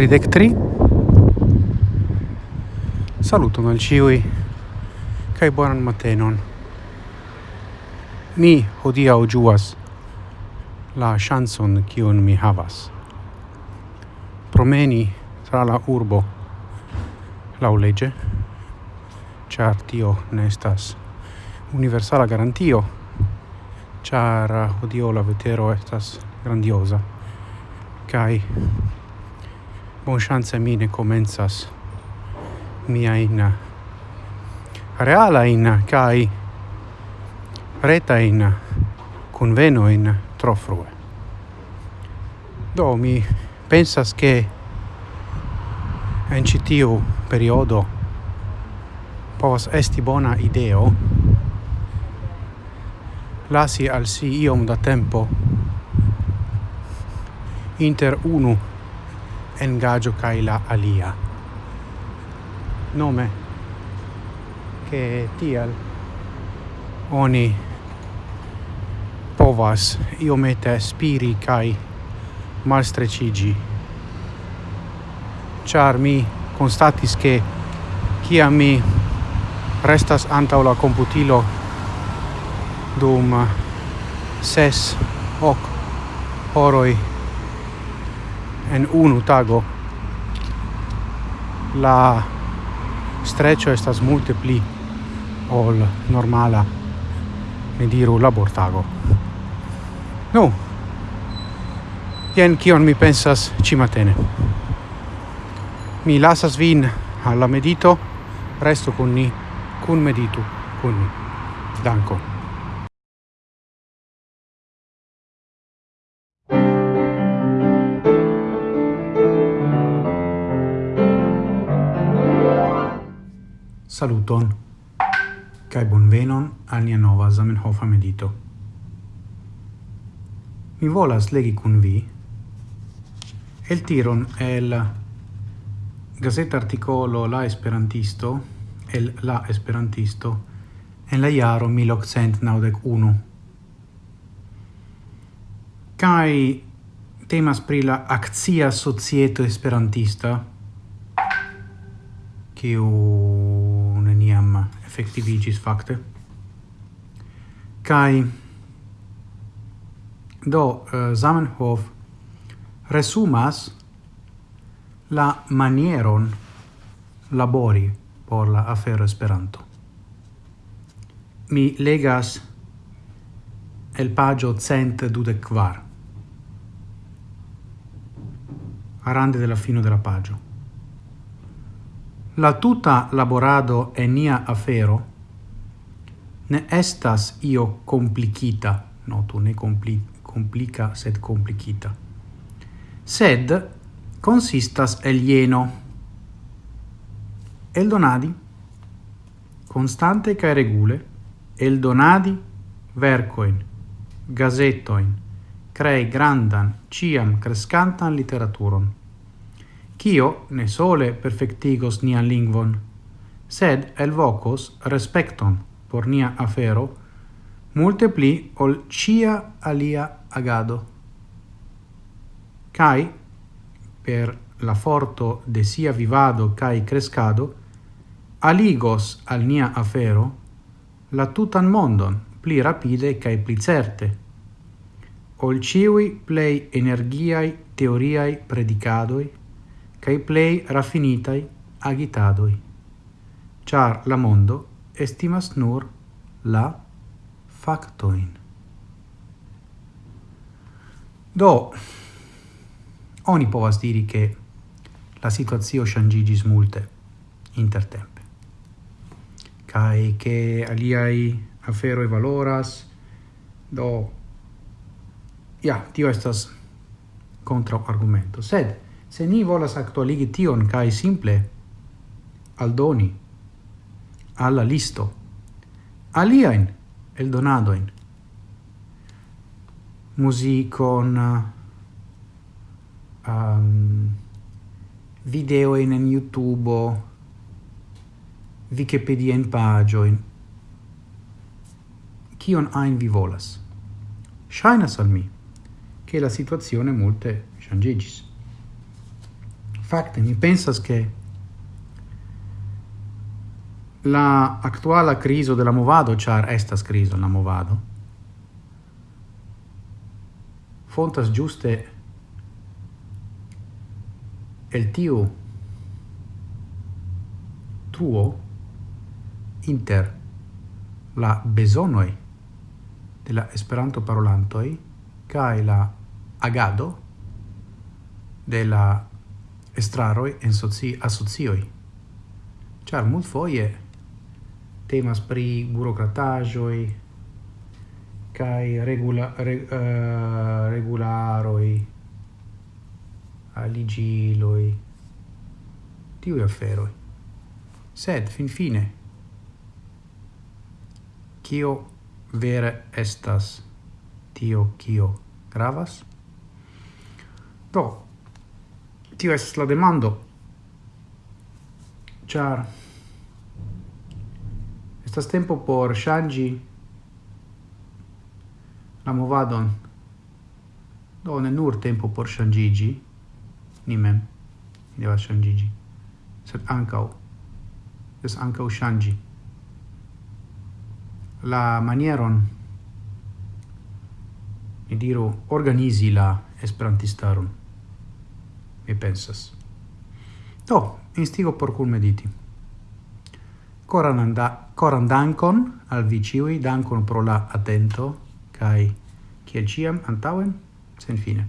tridec tri. Saluton al ciui kai bonan matenon. Mi hodia o juas la chanson kiun mi havas. Promeni tra la urbo lau lege char tio nestas universala garantio char hodio la vetero estas grandiosa kai conscienza mi ne comenzas mia in reala in kai reta in conveno in tro frue. Do mi pensas che en citiu periodo povas esti bona ideo lasi al si iom da tempo inter unu engaggio kai la alia. Nome? Che tial? Oni povas iomete spiri kai malstrecigi. Char mi constatis che kia mi restas antau la computilo dum ses hoc horoi en unu tago. La streccio estas multe pli ol normala ne diru labortago nu no. jen kion mi pensas cimatene mi lasas vin alla medito resto con ni kun meditu con ni. Danko. Saluton kaj bonvenon al nia nova Zamenhof medito. Mi volas legi kun vi el tiron el gazeta articolo La Esperantisto el La Esperantisto en la jaro 1991. Kai temas pri la akcia societo esperantista kiu effectivigis fakte. Kai do eh, Zamenhof resumas la manieron labori por la afero Esperanto. Mi legas el pagio cent dudec kvar. Arande della fino della pagio. La tuta laborado e nia afero ne estas io complicita, notu ne compli, complica sed complicita, sed consistas el ieno. El donadi, constante cae regule, el donadi vercoin, gazetoin, crei grandan, ciam crescantan literaturon kio ne sole perfectigos nian lingvon, sed elvocos respecton por nia afero multe pli ol cia alia agado. Cai, per la forto de sia vivado cae crescado, aligos al nia afero la tutan mondon pli rapide cae pli certe, ol ciui plei energiai teoriai predicadoi cae plei raffinitai agitadoi, char la mondo estimas nur la factoin. Do, oni povas diri che la situazio shangigis multe intertempe, cae che aliai aferoi valoras, do, ja, tio estas contra argumento, sed, Se ni volas actualigi tion cae simple aldoni alla listo aliaen eldonadoin. Musicon um, videoin en YouTube Wikipedia in pagioin. Kion ein vi volas? Shainas al mi che la situazione multe changigis Fakte, mi pensas che la actuala criso de la movado, char estas criso la movado, fontas giuste el tiu truo inter la besonoi de la esperanto parolantoi kai la agado de la estraroi en soci asocioi. Char mult foie temas pri burocratajoi kai regula re, uh, regularoi aligiloi tiu afferoi. Sed fin fine kio vere estas tio kio gravas? Do, tio estas la demando. Ĉar estas tempo por ŝanĝi la movadon. Do ne nur tempo por ŝanĝiĝi ni mem, ni devas ŝanĝiĝi, sed ankaŭ es ankaŭ ŝanĝi la manieron mi diru organizi la esperantistaron mi pensas. Do, instigo por cul mediti. Coran, anda, coran dankon al viciui, dankon pro la atento, kai, kiel ciam, antauen, sen fine.